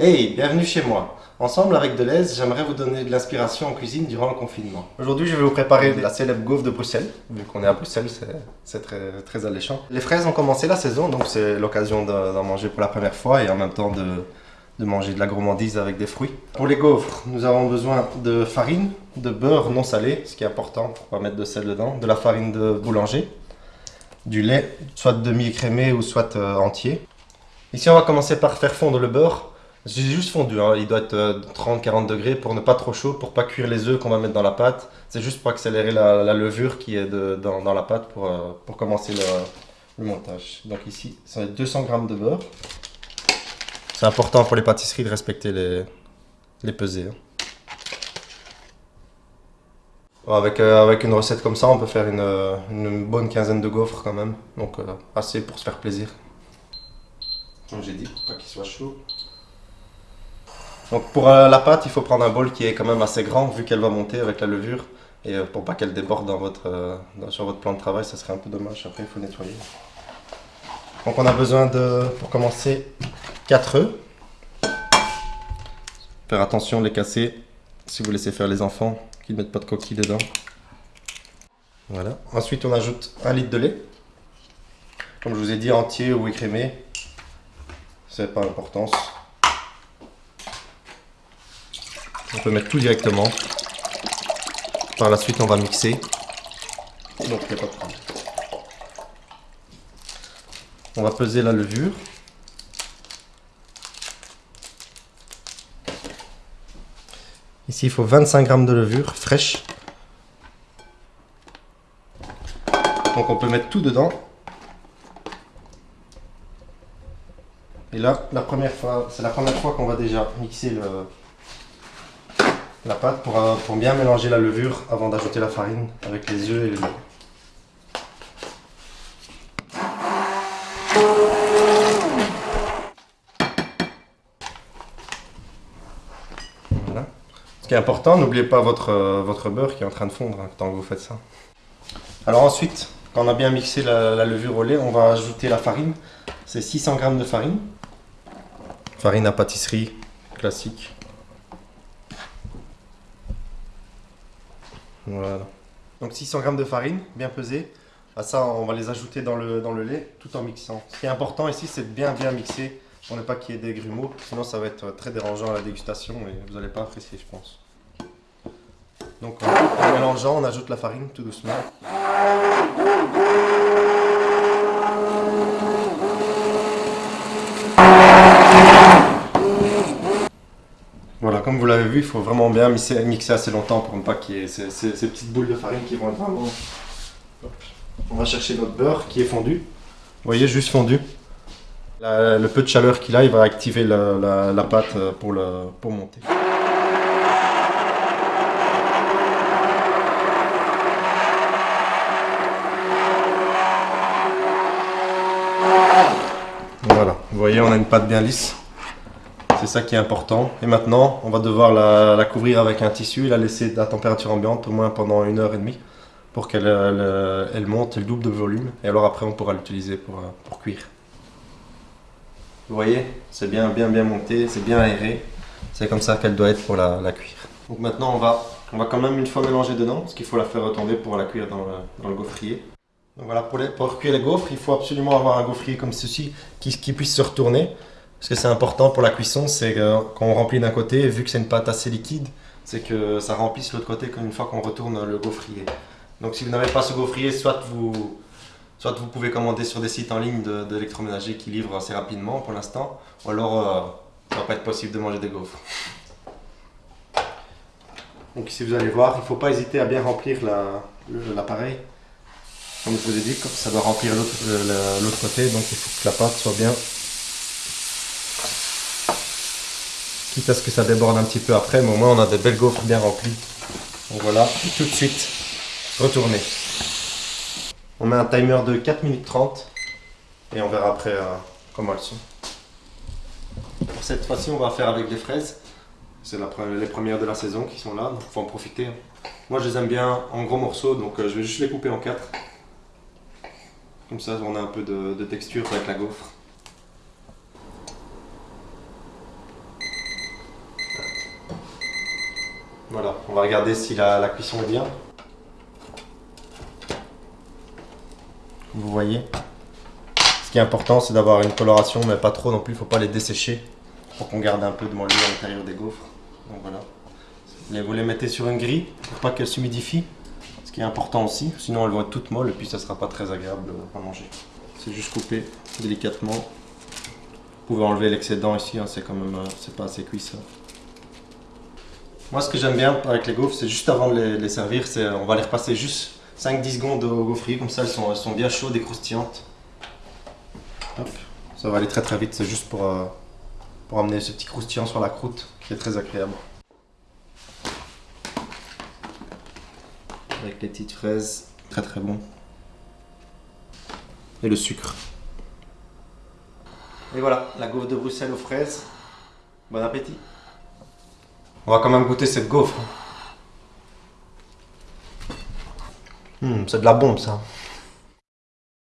Hey, bienvenue chez moi. Ensemble avec Deleuze, j'aimerais vous donner de l'inspiration en cuisine durant le confinement. Aujourd'hui, je vais vous préparer la célèbre gaufre de Bruxelles. Vu qu'on est à Bruxelles, c'est très, alléchant. Les fraises ont commencé la saison, donc c'est l'occasion d'en manger pour la première fois et en même temps de, manger de la gourmandise avec des fruits. Pour les gaufres, nous avons besoin de farine, de beurre non salé, ce qui est important pour pas mettre de sel dedans, de la farine de boulanger, du lait, soit demi-écrémé ou soit euh, entier. Ici, on va commencer par faire fondre le beurre. C'est juste fondu, hein. il doit être 30-40 euh, degrés pour ne pas trop chaud, pour pas cuire les œufs qu'on va mettre dans la pâte. C'est juste pour accélérer la, levure qui est dans, la pâte pour, euh, pour commencer le, montage. Donc ici, ça va être 200 g de beurre. C'est important pour les pâtisseries de respecter les, les pesées. Hein. Avec, euh, avec une recette comme ça, on peut faire une, une bonne quinzaine de gaufres quand même. Donc assez pour se faire plaisir. Comme j'ai dit, pour pas qu'il soit chaud. Donc pour euh, la pâte, il faut prendre un bol qui est quand même assez grand vu qu'elle va monter avec la levure. Et euh, pour pas qu'elle déborde euh, sur votre plan de travail, ça serait un peu dommage. Après, il faut nettoyer. Donc on a besoin de, pour commencer, 4 œufs. Faire attention, les casser si vous laissez faire les enfants, qu'ils ne mettent pas de coquilles dedans. Voilà. Ensuite, on ajoute un litre de lait. Comme je vous ai dit, entier ou écrémé. C'est pas l'importance. On peut mettre tout directement. Par la suite, on va mixer. Donc, il n'y a pas de problème. On va peser la levure. Ici, il faut 25 g de levure fraîche. Donc, on peut mettre tout dedans. Et là, la première fois, c'est la première fois qu'on va déjà mixer le, la pâte pour, euh, pour bien mélanger la levure avant d'ajouter la farine avec les œufs et le lait. Voilà. Ce qui est important, n'oubliez pas votre, euh, votre beurre qui est en train de fondre hein, que vous faites ça. Alors ensuite, quand on a bien mixé la, la levure au lait, on va ajouter la farine. C'est 600 g de farine. Farine à pâtisserie classique. Voilà. Donc 600 g de farine, bien pesée. À ça, on va les ajouter dans le, dans le lait tout en mixant. Ce qui est important ici, c'est de bien bien mixer pour ne pas qu'il y ait des grumeaux. Sinon, ça va être très dérangeant à la dégustation et vous n'allez pas apprécier, je pense. Donc en mélangeant, on ajoute la farine tout doucement. Voilà, comme vous vu, il faut vraiment bien mixer, assez longtemps pour ne pas qu'il y ait ces, petites boules de farine qui vont être vraiment... On va chercher notre beurre qui est fondu. Vous voyez, juste fondu. le peu de chaleur qu'il a, il va activer la, pâte pour, pour monter. Voilà, vous voyez, on a une pâte bien lisse. C'est ça qui est important. Et maintenant, on va devoir la, couvrir avec un tissu et la laisser à température ambiante au moins pendant une heure et demie pour qu'elle elle, monte le double de volume. Et alors après, on pourra l'utiliser pour, euh, pour cuire. Vous voyez, c'est bien, bien, bien monté, c'est bien aéré. C'est comme ça qu'elle doit être pour la, cuire. Donc maintenant, on va, on va quand même une fois mélanger dedans, parce qu'il faut la faire retomber pour la cuire dans le, dans le gaufrier. Donc voilà, pour, les, pour cuire les gaufres, il faut absolument avoir un gaufrier comme ceci qui, qui puisse se retourner. Ce que c'est important pour la cuisson, c'est quand on remplit d'un côté, vu que c'est une pâte assez liquide, c'est que ça remplisse l'autre côté une fois qu'on retourne le gaufrier. Donc si vous n'avez pas ce gaufrier, soit vous, soit vous pouvez commander sur des sites en ligne d'électroménager qui livrent assez rapidement pour l'instant, ou alors euh, ça va pas être possible de manger des gaufres. Donc ici vous allez voir, il ne faut pas hésiter à bien remplir l'appareil. Comme je vous ai dit, ça doit remplir l'autre côté, donc il faut que la pâte soit bien quitte à ce que ça déborde un petit peu après, mais au moins on a des belles gaufres bien remplies. Donc voilà, tout de suite, retourner. On met un timer de 4 minutes 30 et on verra après euh, comment elles sont. Pour cette fois-ci, on va faire avec des fraises. C'est les premières de la saison qui sont là, donc il faut en profiter. Moi, je les aime bien en gros morceaux, donc euh, je vais juste les couper en 4. Comme ça, on a un peu de texture avec la gaufre. Voilà, on va regarder si la, la cuisson est bien. Vous voyez Ce qui est important, c'est d'avoir une coloration, mais pas trop non plus. Il ne faut pas les dessécher pour qu'on garde un peu de moelleux à l'intérieur des gaufres. Donc voilà. Vous les mettez sur une grille pour pas qu'elles s'humidifient. Ce qui est important aussi, sinon elles vont être toutes molles et puis ça sera pas très agréable à manger. C'est juste couper délicatement. Vous pouvez enlever l'excédent ici, hein, c'est quand même euh, c'est pas assez cuit ça. Moi ce que j'aime bien avec les gaufres, c'est juste avant de les, servir, on va les repasser juste 5-10 secondes au gaufrier, comme ça elles sont, elles sont bien chaudes et croustillantes. Ça va aller très très vite, c'est juste pour, euh, pour amener ce petit croustillant sur la croûte qui est très agréable. Avec les petites fraises, très très bon. Et le sucre. Et voilà, la gaufre de Bruxelles aux fraises. Bon appétit. On va quand même goûter cette gaufre. Hmm, c'est de la bombe ça.